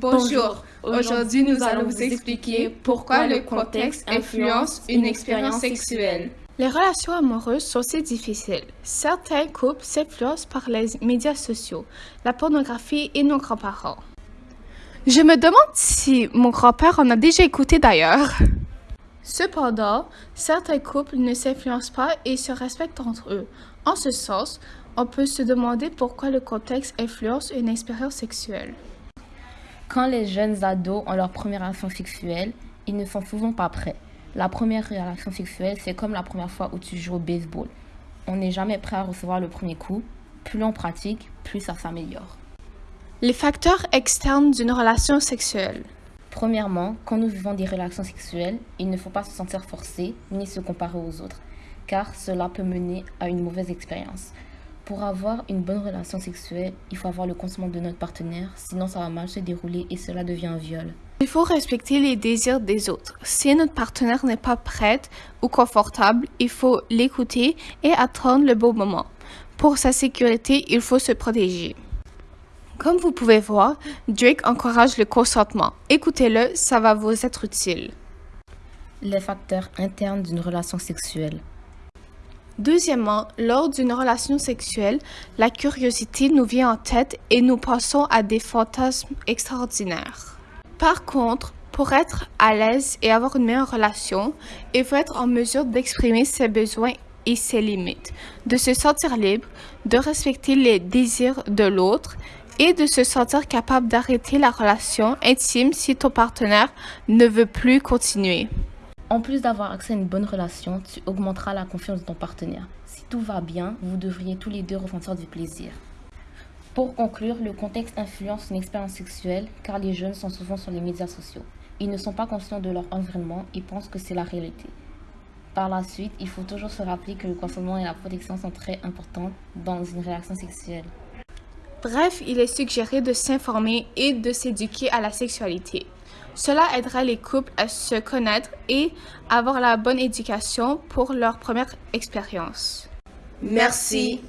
Bonjour, aujourd'hui nous allons vous expliquer pourquoi le contexte influence une expérience sexuelle. Les relations amoureuses sont si difficiles. Certains couples s'influencent par les médias sociaux, la pornographie et nos grands-parents. Je me demande si mon grand-père en a déjà écouté d'ailleurs. Cependant, certains couples ne s'influencent pas et se respectent entre eux. En ce sens, on peut se demander pourquoi le contexte influence une expérience sexuelle. Quand les jeunes ados ont leur première relation sexuelle, ils ne sont souvent pas prêts. La première relation sexuelle, c'est comme la première fois où tu joues au baseball. On n'est jamais prêt à recevoir le premier coup. Plus on pratique, plus ça s'améliore. Les facteurs externes d'une relation sexuelle. Premièrement, quand nous vivons des relations sexuelles, il ne faut pas se sentir forcé ni se comparer aux autres, car cela peut mener à une mauvaise expérience. Pour avoir une bonne relation sexuelle, il faut avoir le consentement de notre partenaire, sinon ça va mal se dérouler et cela devient un viol. Il faut respecter les désirs des autres. Si notre partenaire n'est pas prête ou confortable, il faut l'écouter et attendre le bon moment. Pour sa sécurité, il faut se protéger. Comme vous pouvez voir, Drake encourage le consentement. Écoutez-le, ça va vous être utile. Les facteurs internes d'une relation sexuelle. Deuxièmement, lors d'une relation sexuelle, la curiosité nous vient en tête et nous pensons à des fantasmes extraordinaires. Par contre, pour être à l'aise et avoir une meilleure relation, il faut être en mesure d'exprimer ses besoins et ses limites, de se sentir libre, de respecter les désirs de l'autre et de se sentir capable d'arrêter la relation intime si ton partenaire ne veut plus continuer. En plus d'avoir accès à une bonne relation, tu augmenteras la confiance de ton partenaire. Si tout va bien, vous devriez tous les deux ressentir du plaisir. Pour conclure, le contexte influence une expérience sexuelle car les jeunes sont souvent sur les médias sociaux. Ils ne sont pas conscients de leur environnement et pensent que c'est la réalité. Par la suite, il faut toujours se rappeler que le consentement et la protection sont très importants dans une relation sexuelle. Bref, il est suggéré de s'informer et de s'éduquer à la sexualité. Cela aidera les couples à se connaître et avoir la bonne éducation pour leur première expérience. Merci.